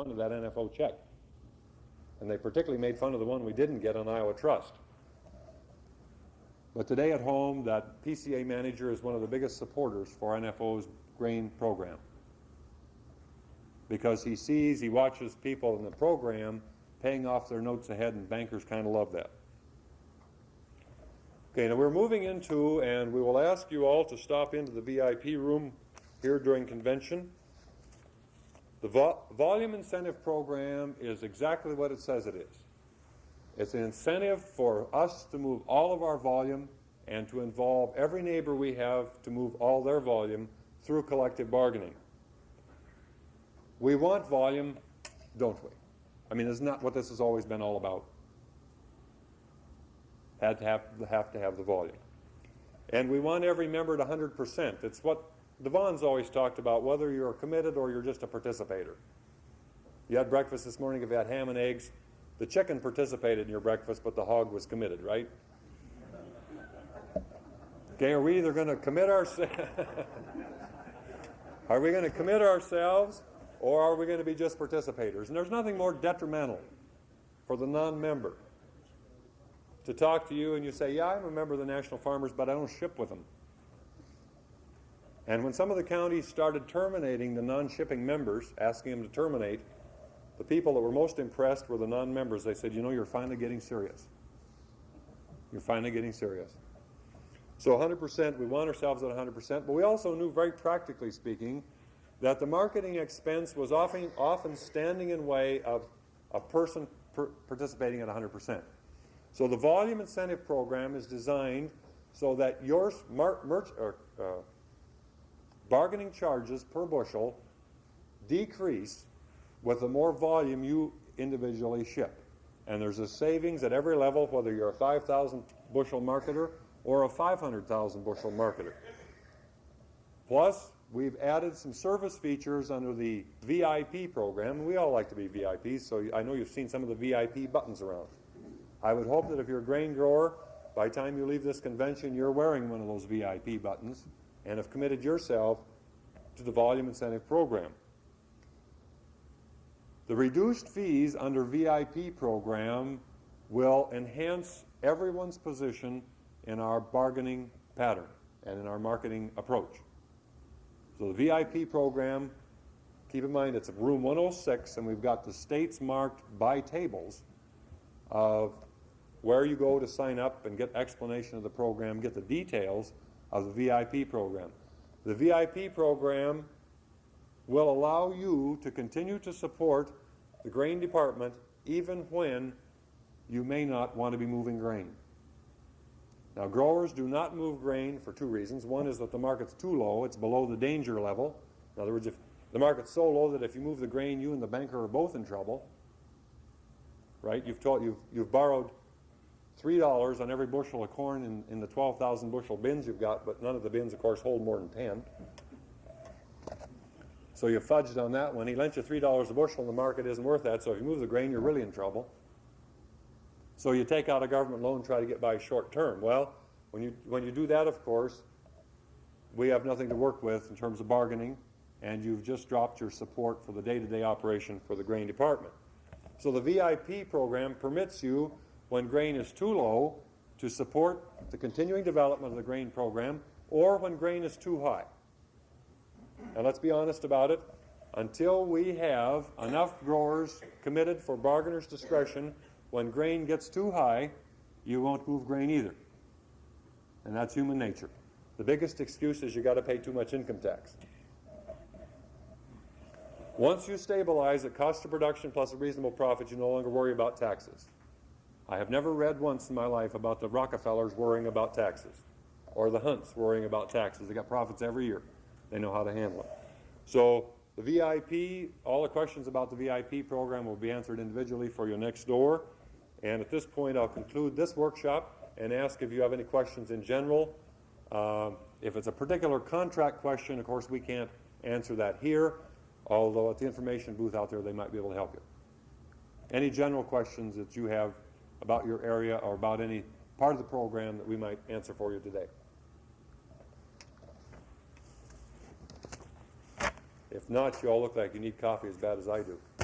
fun of that NFO check. And they particularly made fun of the one we didn't get on Iowa Trust. But today at home, that PCA manager is one of the biggest supporters for NFO's grain program. Because he sees, he watches people in the program paying off their notes ahead, and bankers kind of love that. Okay, now we're moving into, and we will ask you all to stop into the VIP room here during convention. The vo volume incentive program is exactly what it says it is. It's an incentive for us to move all of our volume and to involve every neighbor we have to move all their volume through collective bargaining. We want volume, don't we? I mean, isn't that what this has always been all about? Had to have, have to have the volume. And we want every member at 100%. It's what Vaughns always talked about, whether you're committed or you're just a participator. You had breakfast this morning, if you had ham and eggs, the chicken participated in your breakfast, but the hog was committed, right? Okay, are we either going to commit ourselves? are we going to commit ourselves or are we going to be just participators? And there's nothing more detrimental for the non-member to talk to you and you say, yeah, I'm a member of the National Farmers, but I don't ship with them. And when some of the counties started terminating the non-shipping members, asking them to terminate, the people that were most impressed were the non-members. They said, you know, you're finally getting serious. You're finally getting serious. So 100%, we want ourselves at 100%, but we also knew very practically speaking that the marketing expense was often, often standing in way of a person per participating at 100%. So the volume incentive program is designed so that your merch, or, uh, bargaining charges per bushel decrease with the more volume you individually ship. And there's a savings at every level, whether you're a 5,000 bushel marketer or a 500,000 bushel marketer. Plus, we've added some service features under the VIP program. We all like to be VIPs, so I know you've seen some of the VIP buttons around. I would hope that if you're a grain grower, by the time you leave this convention, you're wearing one of those VIP buttons and have committed yourself to the volume incentive program. The reduced fees under VIP program will enhance everyone's position in our bargaining pattern and in our marketing approach. So the VIP program, keep in mind it's room 106 and we've got the states marked by tables of where you go to sign up and get explanation of the program, get the details of the VIP program. The VIP program will allow you to continue to support the grain department even when you may not want to be moving grain. Now growers do not move grain for two reasons. One is that the market's too low, it's below the danger level. In other words, if the market's so low that if you move the grain, you and the banker are both in trouble. Right? You've, told, you've, you've borrowed $3 on every bushel of corn in, in the 12,000 bushel bins you've got, but none of the bins, of course, hold more than 10. So you fudged on that one. He lent you $3 a bushel and the market isn't worth that, so if you move the grain, you're really in trouble. So you take out a government loan, try to get by short term. Well, when you, when you do that, of course, we have nothing to work with in terms of bargaining, and you've just dropped your support for the day-to-day -day operation for the grain department. So the VIP program permits you when grain is too low to support the continuing development of the grain program or when grain is too high. And let's be honest about it, until we have enough growers committed for bargainer's discretion, when grain gets too high, you won't move grain either. And that's human nature. The biggest excuse is you got to pay too much income tax. Once you stabilize at cost of production plus a reasonable profit, you no longer worry about taxes. I have never read once in my life about the Rockefellers worrying about taxes or the Hunts worrying about taxes. They got profits every year. They know how to handle it. So the VIP, all the questions about the VIP program will be answered individually for you next door. And at this point, I'll conclude this workshop and ask if you have any questions in general. Um, if it's a particular contract question, of course, we can't answer that here, although at the information booth out there, they might be able to help you. Any general questions that you have about your area or about any part of the program that we might answer for you today. If not, you all look like you need coffee as bad as I do.